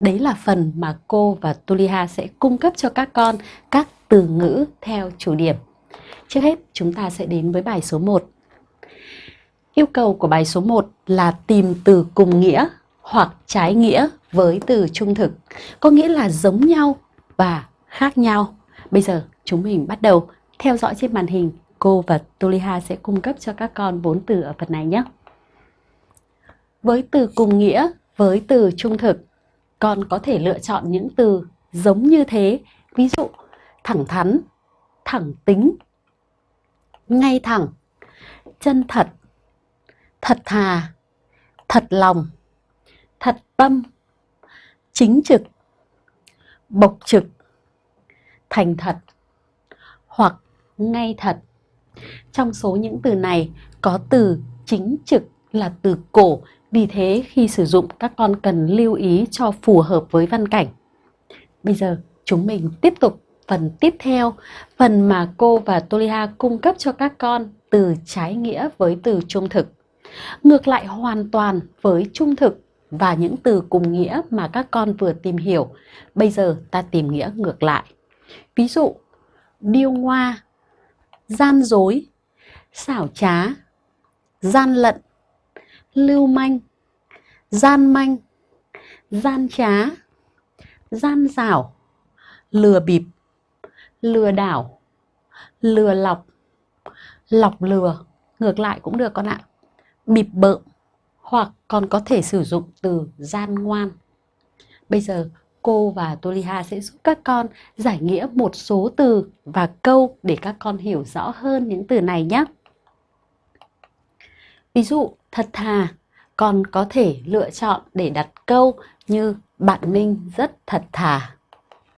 Đấy là phần mà cô và Tuliha sẽ cung cấp cho các con các từ ngữ theo chủ điểm. Trước hết, chúng ta sẽ đến với bài số 1. Yêu cầu của bài số 1 là tìm từ cùng nghĩa hoặc trái nghĩa với từ trung thực, có nghĩa là giống nhau và khác nhau. Bây giờ chúng mình bắt đầu theo dõi trên màn hình, cô và Tuliha sẽ cung cấp cho các con bốn từ ở phần này nhé. Với từ cùng nghĩa với từ trung thực, con có thể lựa chọn những từ giống như thế, ví dụ thẳng thắn, thẳng tính, ngay thẳng, chân thật, thật thà, thật lòng, thật tâm, chính trực, bộc trực, thành thật hoặc ngay thật. Trong số những từ này có từ chính trực là từ cổ, vì thế khi sử dụng các con cần lưu ý cho phù hợp với văn cảnh. Bây giờ chúng mình tiếp tục phần tiếp theo, phần mà cô và Toliha cung cấp cho các con từ trái nghĩa với từ trung thực. Ngược lại hoàn toàn với trung thực và những từ cùng nghĩa mà các con vừa tìm hiểu. Bây giờ ta tìm nghĩa ngược lại. Ví dụ, điêu ngoa, gian dối, xảo trá, gian lận, lưu manh, gian manh, gian trá, gian xảo, lừa bịp, lừa đảo, lừa lọc, lọc lừa, ngược lại cũng được con ạ. Bịp bợm hoặc còn có thể sử dụng từ gian ngoan. Bây giờ cô và Toliha sẽ giúp các con giải nghĩa một số từ và câu để các con hiểu rõ hơn những từ này nhé. Ví dụ thật thà, còn có thể lựa chọn để đặt câu như bạn Minh rất thật thà.